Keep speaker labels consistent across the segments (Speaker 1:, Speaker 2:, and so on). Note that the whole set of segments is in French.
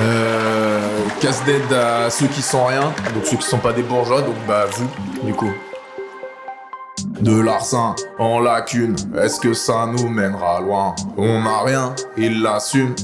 Speaker 1: Euh, casse d'aide à ceux qui sont rien, donc ceux qui sont pas des bourgeois, donc bah vous, du coup. De l'arsen en lacune, est-ce que ça nous mènera loin? On n'a rien, ils l'assument.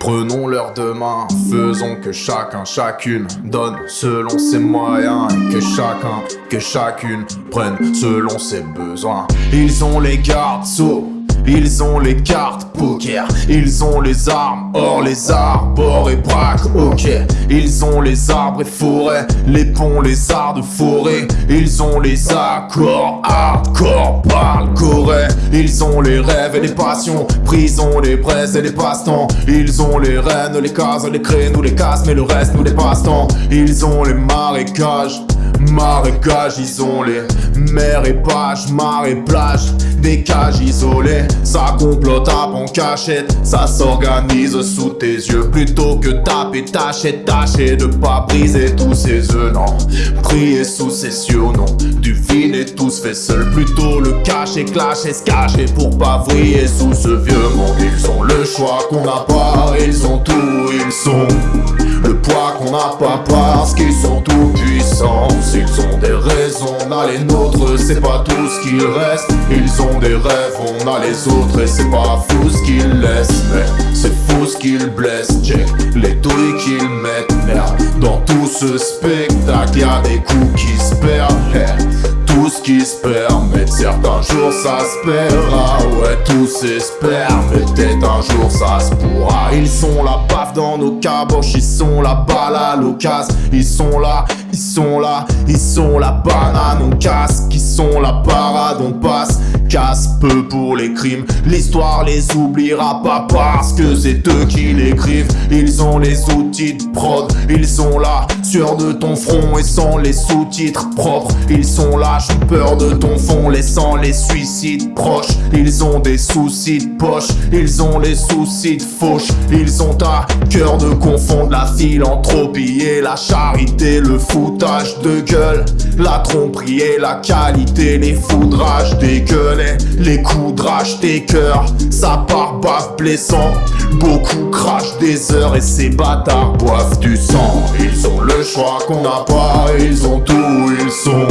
Speaker 1: Prenons leur demain, faisons que chacun, chacune donne selon ses moyens que chacun, que chacune prenne selon ses besoins. Ils ont les gardes sous ils ont les cartes poker, ils ont les armes, or les arbres et braques, ok. Ils ont les arbres et forêts, les ponts, les arts de forêt. Ils ont les accords, hardcore, parle corée. Ils ont les rêves et les passions, prison, les braises et les passe-temps. Ils ont les rênes, les cases, les nous les casses, mais le reste nous les passe-temps Ils ont les marécages Marécages isolés, mer et page, mar et plage Des cages isolées, ça complote en cachette Ça s'organise sous tes yeux. Plutôt que taper, tâcher, tâcher De pas briser tous ces œufs, non. Prier sous cieux, non Du vide et tout se fait seul. Plutôt le cacher, clasher, se cacher Pour pas vriller sous ce vieux monde. Ils ont le choix qu'on n'a pas Ils ont tout, ils sont le poids qu'on n'a pas parce qu'ils sont tout S'ils ont des raisons, on a les nôtres C'est pas tout ce qu'il reste. Ils ont des rêves, on a les autres Et c'est pas fou ce qu'ils laissent. Mais c'est fou ce qu'ils blessent. Check les douilles qu'ils mettent Merde, dans tout ce spectacle Y'a des coups qui se perdent. Tout ce qui se permet Certains jours ça se perdra. Ouais tout s'espère Mais peut-être un jour ça se pourra. Ils sont la baffe dans nos caboches Ils sont la balle à l'occasion. Ils sont là, ils sont là Ils sont la banane on casse. Qui sont la parade on passe. Casse peu pour les crimes. L'histoire les oubliera pas parce que c'est eux qui l'écrivent. Ils ont les outils de prod. Ils sont là, sur de ton front Et sans les sous-titres propres. Ils sont là, j'ai peur de ton fond Laissant les suicides proches. Ils ont des soucis de poche. Ils ont les soucis de fauche. Ils ont à cœur de confondre la philanthropie et la charité Le de gueule La tromperie et la qualité Les foudrages des gueules les de des cœurs, ça part baf blessant. Beaucoup crachent des heures et ces bâtards boivent du sang. Ils ont le choix qu'on n'a pas, ils ont tout, ils sont.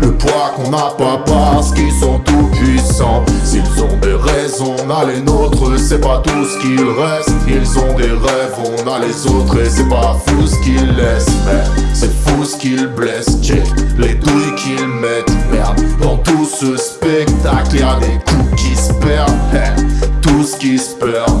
Speaker 1: Le poids qu'on n'a pas parce qu'ils sont tout puissants. S'ils ont des raisons, on a les nôtres, c'est pas tout ce qu'il reste. Ils ont des rêves, on a les autres et c'est pas fou ce qu'ils laissent. C'est fou ce qu'ils blessent, check les douilles qu'ils mettent. Merde, dans tout ce spectacle, y'a des coups qui se perdent. Qui se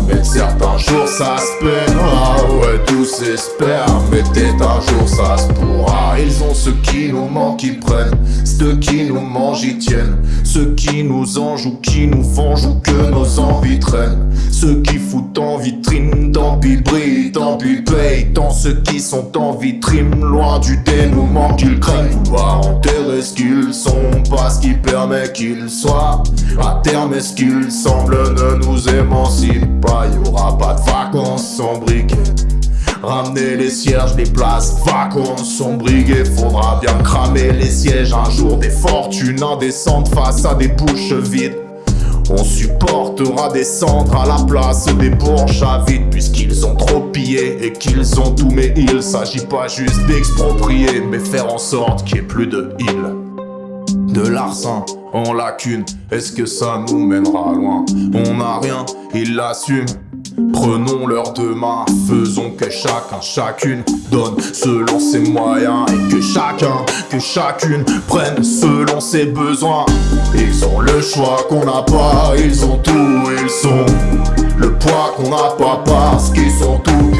Speaker 1: mais certains jours ça se. Ah ouais, tout s'espère, mais peut-être un jour ça se pourra. Ils ont ce qui nous manque, ils prennent. Ceux qui nous mangent, ils tiennent. Ceux qui nous enjouent ou qui nous vengent ou que nos envies traînent. Ceux qui foutent en vitrine, tant pis brille, tant pis paye. Tant ceux qui sont en vitrine, loin du dénouement qu'ils craignent. Vouloir enterrer ce qu'ils sont, pas ce qui permet qu'ils soient? À terme, est-ce qu'ils semblent ne nous émancipe pas Y'aura pas de vacances sans briquet Ramener les cierges, les places vacances sont briguées Faudra bien cramer les sièges un jour Des fortunes indécentes face à des bouches vides. On supportera descendre à la place des bourges à vide Puisqu'ils ont trop pillé et qu'ils ont tout Mais il s'agit pas juste d'exproprier Mais faire en sorte qu'il n'y ait plus de îles. De l'arsen en lacune Est-ce que ça nous mènera loin? On n'a rien, ils l'assument Prenons leurs deux mains, faisons que chacun, chacune donne selon ses moyens Et que chacun, que chacune prenne selon ses besoins. Ils ont le choix qu'on n'a pas, ils ont tout, ils sont Le poids qu'on n'a pas parce qu'ils sont tout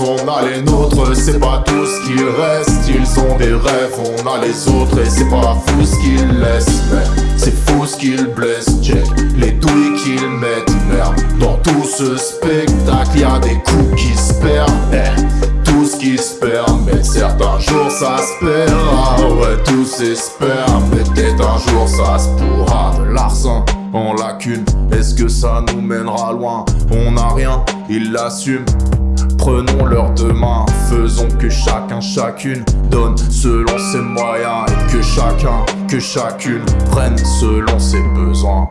Speaker 1: on a les nôtres, c'est pas tout ce qu'il reste. Ils ont des rêves, on a les autres et c'est pas fou ce qu'ils laissent. Mais c'est fou ce qu'ils blessent, check les douilles qu'ils mettent Merde, dans tout ce spectacle y'a des coups qui se perdent. Eh, Tout ce qui se perd, mais certains jours ça se perdra Ouais, tout s'espère, mais peut-être un jour ça se pourra. De l'arsen en lacune, est-ce que ça nous mènera loin? On n'a rien, ils l'assument Prenons leur demain, faisons que chacun, chacune donne selon ses moyens et que chacun, que chacune prenne selon ses besoins.